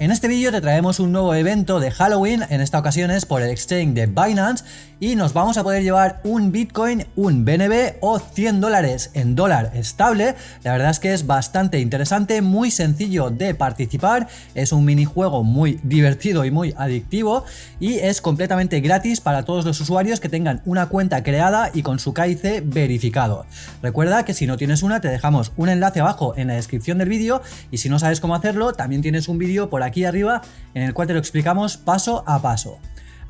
En este vídeo te traemos un nuevo evento de Halloween, en esta ocasión es por el exchange de Binance y nos vamos a poder llevar un Bitcoin, un BNB o 100 dólares en dólar estable. La verdad es que es bastante interesante, muy sencillo de participar, es un minijuego muy divertido y muy adictivo y es completamente gratis para todos los usuarios que tengan una cuenta creada y con su KIC verificado. Recuerda que si no tienes una te dejamos un enlace abajo en la descripción del vídeo y si no sabes cómo hacerlo también tienes un vídeo por aquí aquí arriba en el cual te lo explicamos paso a paso.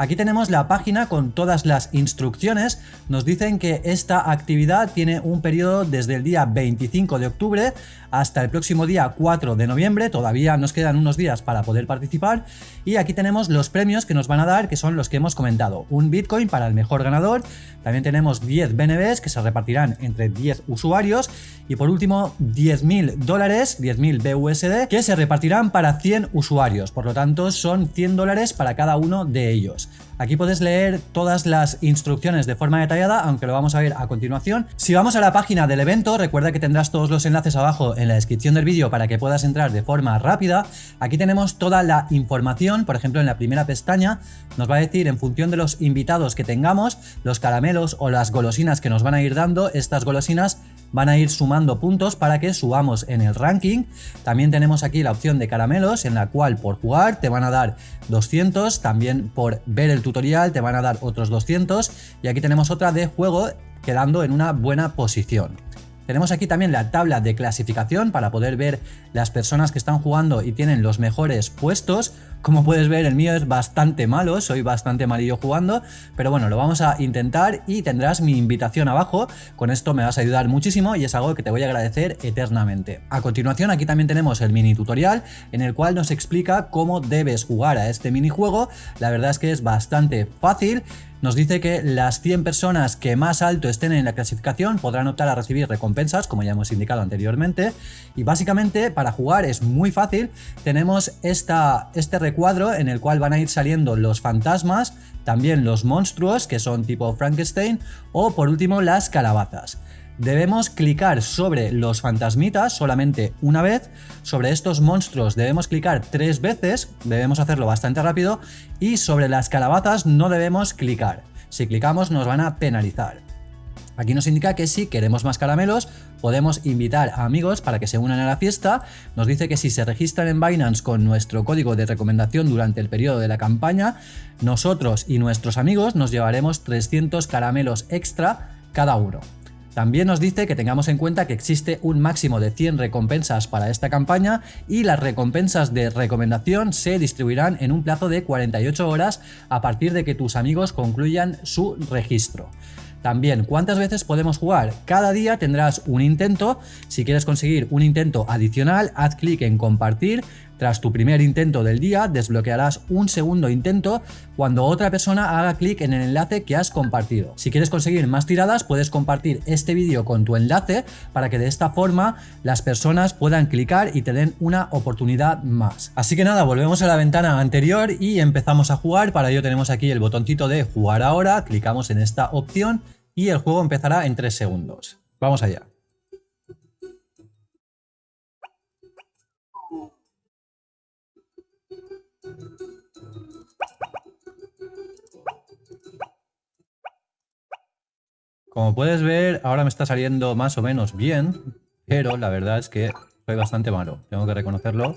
Aquí tenemos la página con todas las instrucciones. Nos dicen que esta actividad tiene un periodo desde el día 25 de octubre hasta el próximo día 4 de noviembre, todavía nos quedan unos días para poder participar. Y aquí tenemos los premios que nos van a dar que son los que hemos comentado, un Bitcoin para el mejor ganador, también tenemos 10 BNBs que se repartirán entre 10 usuarios. Y por último 10.000 dólares, 10.000 BUSD que se repartirán para 100 usuarios, por lo tanto son 100 dólares para cada uno de ellos. Aquí puedes leer todas las instrucciones de forma detallada, aunque lo vamos a ver a continuación. Si vamos a la página del evento, recuerda que tendrás todos los enlaces abajo en la descripción del vídeo para que puedas entrar de forma rápida. Aquí tenemos toda la información, por ejemplo en la primera pestaña nos va a decir en función de los invitados que tengamos, los caramelos o las golosinas que nos van a ir dando, estas golosinas van a ir sumando puntos para que subamos en el ranking. También tenemos aquí la opción de caramelos en la cual por jugar te van a dar 200, también por ver el tutorial te van a dar otros 200 y aquí tenemos otra de juego quedando en una buena posición. Tenemos aquí también la tabla de clasificación para poder ver las personas que están jugando y tienen los mejores puestos. Como puedes ver el mío es bastante malo, soy bastante malillo jugando, pero bueno, lo vamos a intentar y tendrás mi invitación abajo. Con esto me vas a ayudar muchísimo y es algo que te voy a agradecer eternamente. A continuación aquí también tenemos el mini tutorial en el cual nos explica cómo debes jugar a este minijuego. La verdad es que es bastante fácil nos dice que las 100 personas que más alto estén en la clasificación podrán optar a recibir recompensas, como ya hemos indicado anteriormente. Y básicamente para jugar es muy fácil. Tenemos esta, este recuadro en el cual van a ir saliendo los fantasmas, también los monstruos que son tipo Frankenstein o por último las calabazas. Debemos clicar sobre los fantasmitas solamente una vez, sobre estos monstruos debemos clicar tres veces, debemos hacerlo bastante rápido, y sobre las calabazas no debemos clicar. Si clicamos nos van a penalizar. Aquí nos indica que si queremos más caramelos, podemos invitar a amigos para que se unan a la fiesta. Nos dice que si se registran en Binance con nuestro código de recomendación durante el periodo de la campaña, nosotros y nuestros amigos nos llevaremos 300 caramelos extra cada uno. También nos dice que tengamos en cuenta que existe un máximo de 100 recompensas para esta campaña y las recompensas de recomendación se distribuirán en un plazo de 48 horas a partir de que tus amigos concluyan su registro. También, ¿cuántas veces podemos jugar? Cada día tendrás un intento. Si quieres conseguir un intento adicional, haz clic en compartir. Tras tu primer intento del día, desbloquearás un segundo intento cuando otra persona haga clic en el enlace que has compartido. Si quieres conseguir más tiradas, puedes compartir este vídeo con tu enlace para que de esta forma las personas puedan clicar y te den una oportunidad más. Así que nada, volvemos a la ventana anterior y empezamos a jugar. Para ello tenemos aquí el botoncito de jugar ahora, clicamos en esta opción y el juego empezará en 3 segundos. Vamos allá. Como puedes ver, ahora me está saliendo más o menos bien, pero la verdad es que soy bastante malo, tengo que reconocerlo.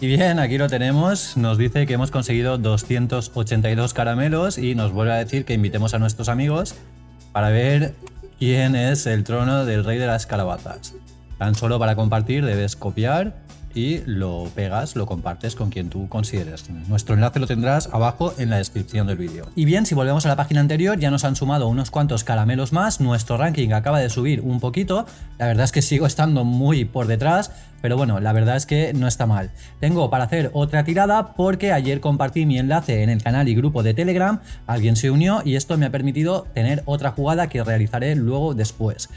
Y bien, aquí lo tenemos, nos dice que hemos conseguido 282 caramelos y nos vuelve a decir que invitemos a nuestros amigos para ver quién es el trono del rey de las calabazas. Tan solo para compartir debes copiar y lo pegas, lo compartes con quien tú consideres. Nuestro enlace lo tendrás abajo en la descripción del vídeo. Y bien, si volvemos a la página anterior, ya nos han sumado unos cuantos caramelos más, nuestro ranking acaba de subir un poquito, la verdad es que sigo estando muy por detrás, pero bueno, la verdad es que no está mal. Tengo para hacer otra tirada porque ayer compartí mi enlace en el canal y grupo de Telegram, alguien se unió y esto me ha permitido tener otra jugada que realizaré luego después.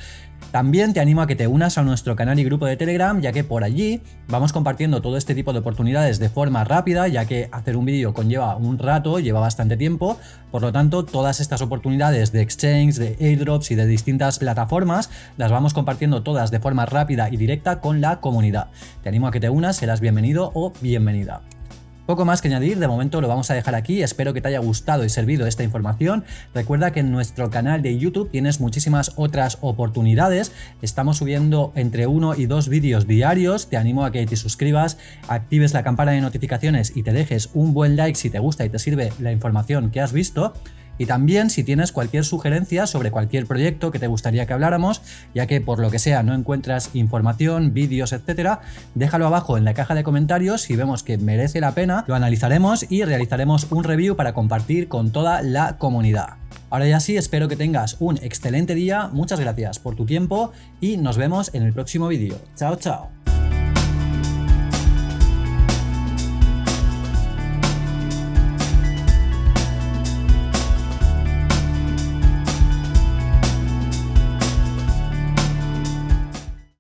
También te animo a que te unas a nuestro canal y grupo de Telegram, ya que por allí vamos compartiendo todo este tipo de oportunidades de forma rápida, ya que hacer un vídeo conlleva un rato, lleva bastante tiempo, por lo tanto todas estas oportunidades de exchange, de airdrops y de distintas plataformas las vamos compartiendo todas de forma rápida y directa con la comunidad. Te animo a que te unas, serás bienvenido o bienvenida. Poco más que añadir, de momento lo vamos a dejar aquí, espero que te haya gustado y servido esta información. Recuerda que en nuestro canal de YouTube tienes muchísimas otras oportunidades, estamos subiendo entre uno y dos vídeos diarios, te animo a que te suscribas, actives la campana de notificaciones y te dejes un buen like si te gusta y te sirve la información que has visto. Y también si tienes cualquier sugerencia sobre cualquier proyecto que te gustaría que habláramos, ya que por lo que sea no encuentras información, vídeos, etcétera, déjalo abajo en la caja de comentarios si vemos que merece la pena, lo analizaremos y realizaremos un review para compartir con toda la comunidad. Ahora ya sí, espero que tengas un excelente día, muchas gracias por tu tiempo y nos vemos en el próximo vídeo. Chao, chao.